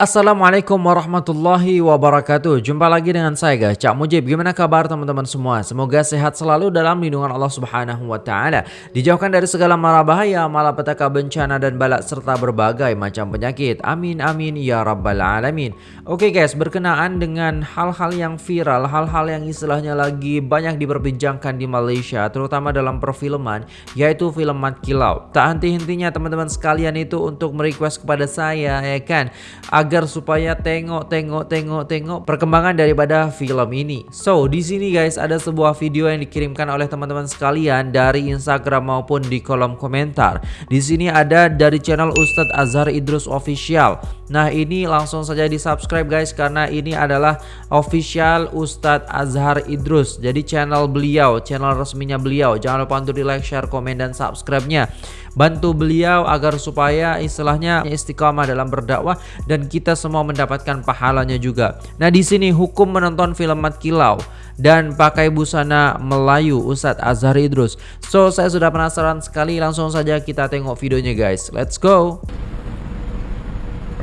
Assalamualaikum warahmatullahi wabarakatuh. Jumpa lagi dengan saya guys. Cak Mujib Gimana kabar teman-teman semua? Semoga sehat selalu dalam lindungan Allah subhanahu wa ta'ala. Dijauhkan dari segala mara bahaya Malapetaka bencana dan balak Serta berbagai macam penyakit. Amin amin ya rabbal alamin. Oke guys berkenaan dengan hal-hal yang viral Hal-hal yang istilahnya lagi banyak diperbincangkan di Malaysia Terutama dalam perfilman Yaitu film Mat Kilau. Tak henti-hentinya teman-teman sekalian itu Untuk merequest kepada saya ya kan supaya tengok tengok tengok tengok perkembangan daripada film ini. So, di sini guys ada sebuah video yang dikirimkan oleh teman-teman sekalian dari Instagram maupun di kolom komentar. Di sini ada dari channel Ustadz Azhar Idrus Official. Nah, ini langsung saja di-subscribe guys karena ini adalah official Ustadz Azhar Idrus. Jadi channel beliau, channel resminya beliau. Jangan lupa untuk di-like, share, komen dan subscribe-nya. Bantu beliau agar supaya istilahnya istiqamah dalam berdakwah dan kita semua mendapatkan pahalanya juga. Nah, di sini hukum menonton film Mat Kilau dan pakai busana Melayu Ustadz Azhar Idrus. So, saya sudah penasaran sekali, langsung saja kita tengok videonya guys. Let's go.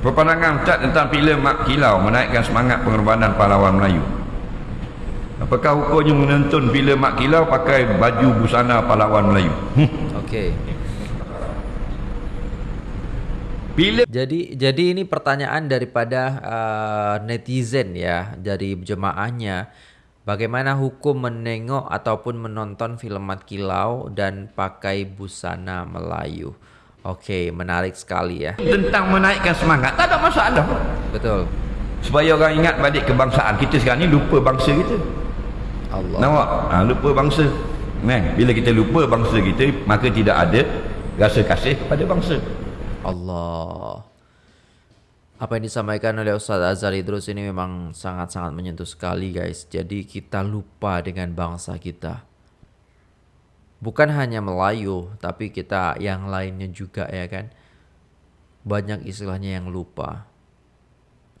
Apa pandangan Ustaz tentang filem Mat Kilau menaikkan semangat pengorbanan pahlawan Melayu? Apakah hukumnya menonton filem Mat Kilau pakai baju busana pahlawan Melayu? Okey. Bila jadi jadi ini pertanyaan daripada uh, netizen ya dari jemaahnya bagaimana hukum menengok ataupun menonton film Mat Kilau dan pakai busana Melayu. Okey, menarik sekali ya. Tentang menaikkan semangat tak ada masalah. Betul. Supaya orang ingat balik kebangsaan kita sekarang ni lupa bangsa kita. Allah. Nampak? Ha, lupa bangsa. Nah, bila kita lupa bangsa kita maka tidak ada rasa kasih kepada bangsa. Allah. Apa yang disampaikan oleh Ustaz Azhar Idrus ini memang sangat-sangat menyentuh sekali guys. Jadi kita lupa dengan bangsa kita. Bukan hanya Melayu, tapi kita yang lainnya juga ya kan. Banyak istilahnya yang lupa.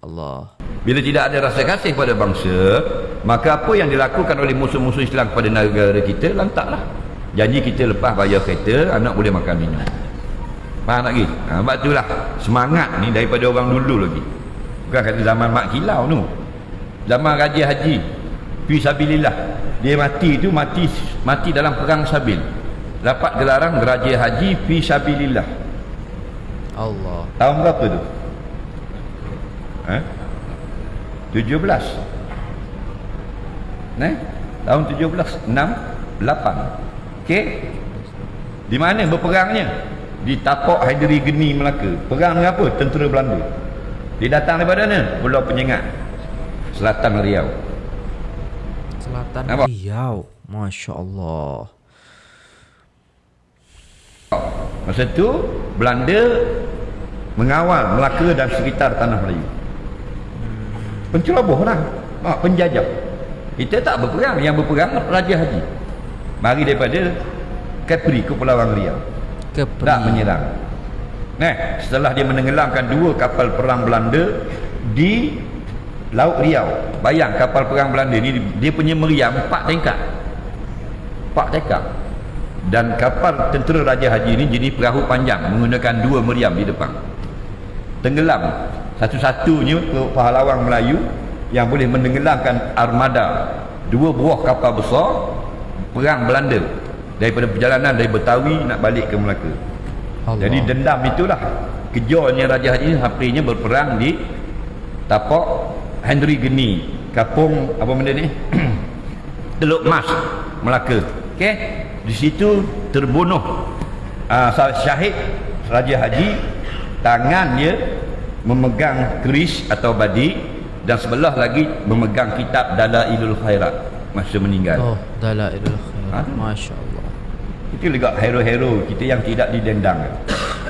Allah. Bila tidak ada rasa kasih pada bangsa, maka apa yang dilakukan oleh musuh-musuh Islam kepada negara kita lantaklah. Janji kita lepas bayar kereta, anak boleh makan minum. Faham tak lagi? Ha, sebab itulah semangat ni daripada orang dulu lagi. Bukan kata zaman mak kilau tu. Zaman Raja Haji. Fisabilillah. Dia mati tu mati mati dalam perang Sabil. Dapat gelaran Raja Haji Fisabilillah. Allah. Tahun berapa tu? Ha? 17. Nah, tahun 17 6 8. Okey. Di mana berperangnya? Di tapak Haidari Geni Melaka. Perang dengan apa? tentera Belanda. Dia datang daripada mana? Pulau Penyengat. Selatan Riau. Selatan apa? Riau. Masya Allah. Masa tu Belanda mengawal Melaka dan sekitar Tanah Melayu. Penceroboh lah. Ah, penjajah. Kita tak berperang. Yang berperang Raja Haji. Mari daripada Capri ke Pulau Riau Kepri. tak menyerang. Nah setelah dia menenggelamkan dua kapal perang Belanda di Laut Riau. Bayang kapal perang Belanda ni dia punya meriam empat tingkat empat tingkat dan kapal tentera Raja Haji ni jenis perahu panjang menggunakan dua meriam di depan. Tenggelam. Satu-satunya pahlawan Melayu yang boleh menenggelamkan armada dua buah kapal besar perang Belanda daripada perjalanan dari Betawi nak balik ke Melaka. Allah. jadi dendam itulah. Kejarnya Raja Haji Haprinya berperang di tapak Henry Geni kapung apa benda ni? Teluk Mas Melaka. Ok di situ terbunuh uh, syahid Raja Haji. Tangannya memegang keris atau badi dan sebelah lagi memegang kitab Dalailul Khairat. Masa meninggal. Oh Dalailul Khairat. Ha? Masya Allah itu juga hero-hero kita yang tidak didendang.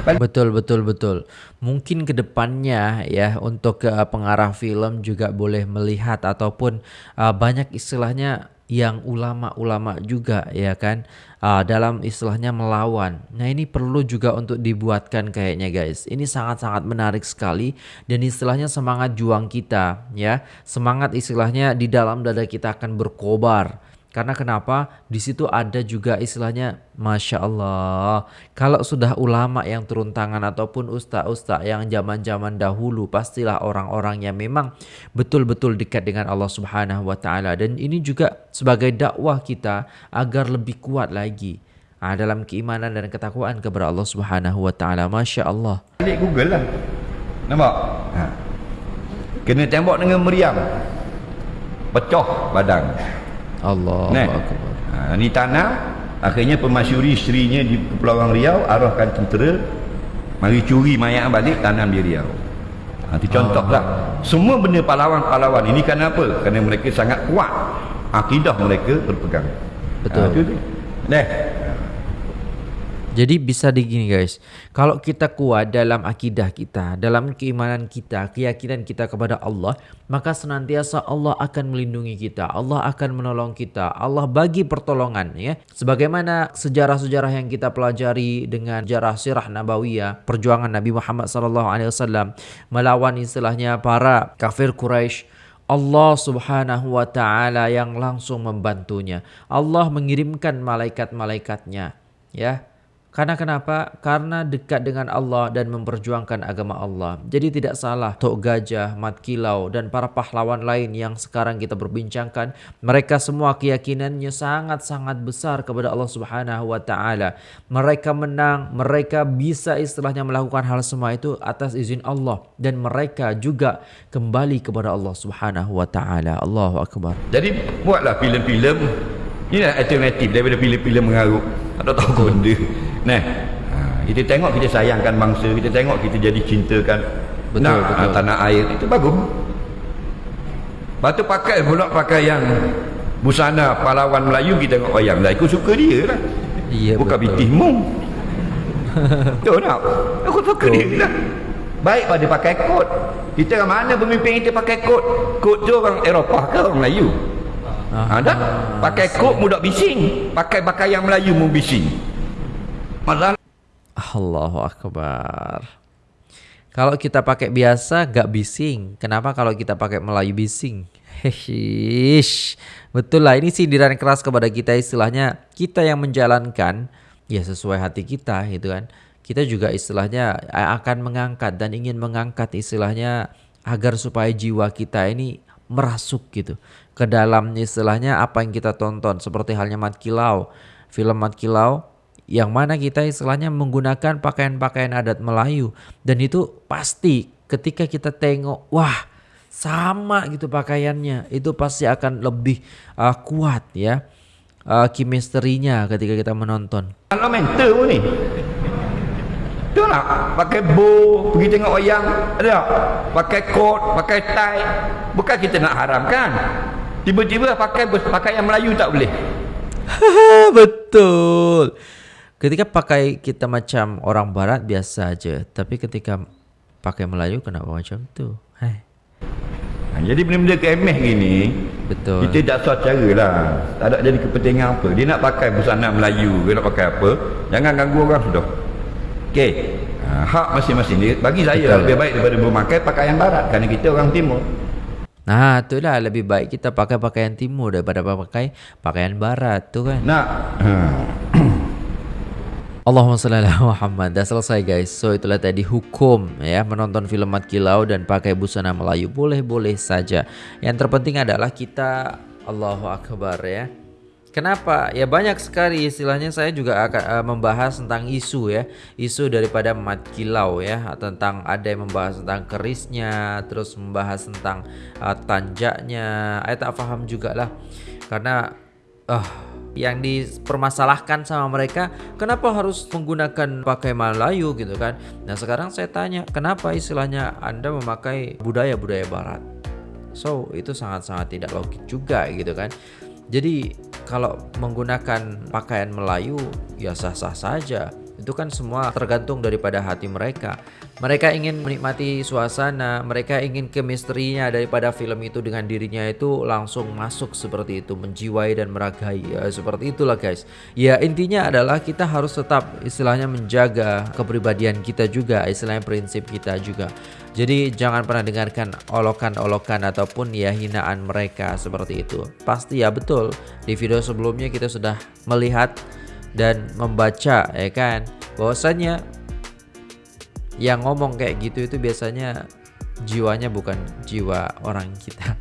Betul betul betul. Mungkin kedepannya ya untuk uh, pengarah film juga boleh melihat ataupun uh, banyak istilahnya yang ulama-ulama juga ya kan uh, dalam istilahnya melawan. Nah ini perlu juga untuk dibuatkan kayaknya guys. Ini sangat-sangat menarik sekali dan istilahnya semangat juang kita ya. Semangat istilahnya di dalam dada kita akan berkobar Karena kenapa? Di situ ada juga istilahnya Masya Allah Kalau sudah ulama yang turun tangan ataupun ustaz-ustaz yang zaman-zaman dahulu Pastilah orang-orang yang memang betul-betul dekat dengan Allah subhanahu wa ta'ala Dan ini juga sebagai dakwah kita agar lebih kuat lagi ha, Dalam keimanan dan ketakwaan kepada Allah subhanahu wa ta'ala Masya Allah Klik Google lah Nampak? Ha. Kena tembok dengan meriam Pecah badan Allah Nah, ha, ni tanam akhirnya pemasyuri isterinya di Kepulauan Riau arahkan tentera mari curi mayat balik tanam di Riau. Ha, itu contoh lah. Semua benda pahlawan-pahlawan ini kan apa? Kerana mereka sangat kuat. Akidah mereka berpegang. Betul. ha, itu dia. Jadi bisa digini guys, kalau kita kuat dalam akidah kita, dalam keimanan kita, keyakinan kita kepada Allah, maka senantiasa Allah akan melindungi kita, Allah akan menolong kita, Allah bagi pertolongan ya. Sebagaimana sejarah-sejarah yang kita pelajari dengan sejarah sirah nabawiyah, perjuangan Nabi Muhammad SAW melawan istilahnya para kafir Quraisy Allah subhanahu wa ta'ala yang langsung membantunya. Allah mengirimkan malaikat-malaikatnya. Ya, karena kenapa? Karena dekat dengan Allah dan memperjuangkan agama Allah. Jadi tidak salah Tok Gajah, Mat Kilau dan para pahlawan lain yang sekarang kita berbincangkan. Mereka semua keyakinannya sangat-sangat besar kepada Allah subhanahu wa ta'ala. Mereka menang, mereka bisa istilahnya melakukan hal semua itu atas izin Allah. Dan mereka juga kembali kepada Allah subhanahu wa ta'ala. Allahu Akbar. Jadi buatlah filem-filem. Ini alternatif daripada filem-filem mengarut. Tak tahu benda. Nah, ha, kita tengok kita sayangkan bangsa, kita tengok kita jadi cintakan betul, nak, betul. tanah air itu bagus. Batu pakai pula pakai yang busana pahlawan Melayu kita tengok wayang lah. Aku suka dia lah. Iya, Bukan bitismu. Betul tak? Aku suka betul. dia lah. Baik pada pakai kot. Kita mana pemimpin kita pakai kot? Kot tu orang Eropah ke orang Melayu? Ah, ha, pakai kot mudah bising. Pakai pakaian Melayu mu bising. Padahal Allahu Akbar. Kalau kita pakai biasa gak bising. Kenapa kalau kita pakai Melayu bising? Hehish. Betul lah ini sindiran keras kepada kita istilahnya kita yang menjalankan ya sesuai hati kita gitu kan. Kita juga istilahnya akan mengangkat dan ingin mengangkat istilahnya agar supaya jiwa kita ini merasuk gitu ke dalam istilahnya apa yang kita tonton seperti halnya Mat Kilau. Film Mat Kilau yang mana kita istilahnya menggunakan pakaian-pakaian adat Melayu dan itu pasti ketika kita tengok wah sama gitu pakaiannya itu pasti akan lebih uh, kuat ya uh, kimisterinya ketika kita menonton. Kalau mental pun ni. Tu nak pakai bow pergi tengok wayang ada tak? Pakai coat, pakai tie. Bukan kita nak haramkan. Tiba-tiba pakai pakaian Melayu tak boleh. Betul. Ketika pakai kita macam orang barat biasa aja, tapi ketika pakai Melayu kenapa macam tu? Hai. Ha, jadi benda-benda kemeh gini, betul. Kita tak tahu cara lah. Tak ada jadi kepentingan apa. Dia nak pakai busana Melayu, dia nak pakai apa? Jangan ganggu orang sudah. Okey. Ha, hak masing-masing dia. Bagi saya betul. lebih baik daripada memakai pakaian barat kerana kita orang timur. Nah, itulah lebih baik kita pakai pakaian timur daripada pakai pakaian barat tu kan. Nak. Ha. Allahumma salli ala Muhammad. Dah selesai guys. So itulah tadi hukum ya Menonton film Mat Kilau Dan pakai busana Melayu. Boleh-boleh saja. Yang terpenting adalah kita Allahu Akbar ya. Kenapa? Ya banyak sekali istilahnya saya juga akan uh, membahas tentang isu ya. Isu daripada mat kilau ya. Tentang ada yang membahas tentang kerisnya Terus membahas tentang uh, tanjaknya. Saya tak paham juga lah Karena uh, yang dipermasalahkan sama mereka kenapa harus menggunakan pakai Melayu gitu kan? Nah sekarang saya tanya kenapa istilahnya anda memakai budaya-budaya barat? So itu sangat-sangat tidak logik juga gitu kan. Jadi kalau menggunakan pakaian Melayu ya sah-sah saja itu kan semua tergantung daripada hati mereka. Mereka ingin menikmati suasana, mereka ingin kemistrinya daripada film itu dengan dirinya itu langsung masuk seperti itu, menjiwai dan meragai. Ya, seperti itulah guys. Ya intinya adalah kita harus tetap istilahnya menjaga kepribadian kita juga, istilahnya prinsip kita juga. Jadi jangan pernah dengarkan olokan-olokan ataupun ya hinaan mereka seperti itu. Pasti ya betul. Di video sebelumnya kita sudah melihat dan membaca ya kan bahwasanya yang ngomong kayak gitu itu biasanya jiwanya bukan jiwa orang kita.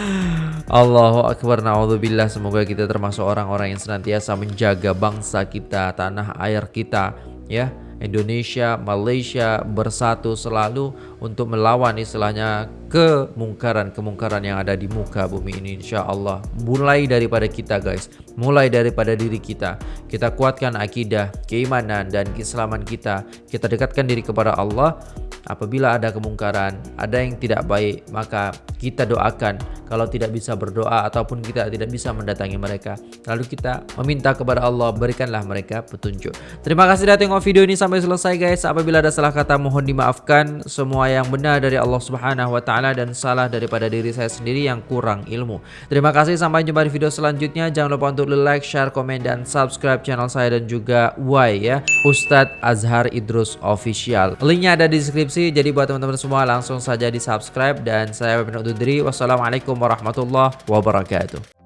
Allahu akbar naudzubillah semoga kita termasuk orang-orang yang senantiasa menjaga bangsa kita, tanah air kita ya. Indonesia, Malaysia bersatu selalu untuk melawan istilahnya kemungkaran-kemungkaran yang ada di muka bumi ini insya Allah. Mulai daripada kita guys, mulai daripada diri kita. Kita kuatkan akidah, keimanan dan keislaman kita. Kita dekatkan diri kepada Allah Apabila ada kemungkaran, ada yang tidak baik, maka kita doakan. Kalau tidak bisa berdoa ataupun kita tidak bisa mendatangi mereka, lalu kita meminta kepada Allah, berikanlah mereka petunjuk. Terima kasih sudah tengok video ini sampai selesai guys. Apabila ada salah kata mohon dimaafkan. Semua yang benar dari Allah Subhanahu wa taala dan salah daripada diri saya sendiri yang kurang ilmu. Terima kasih sampai jumpa di video selanjutnya. Jangan lupa untuk like, share, komen dan subscribe channel saya dan juga Y ya. Ustadz Azhar Idrus Official. Linknya ada di deskripsi deskripsi. Jadi buat teman-teman semua langsung saja di subscribe dan saya Webin Ududri. Wassalamualaikum warahmatullahi wabarakatuh.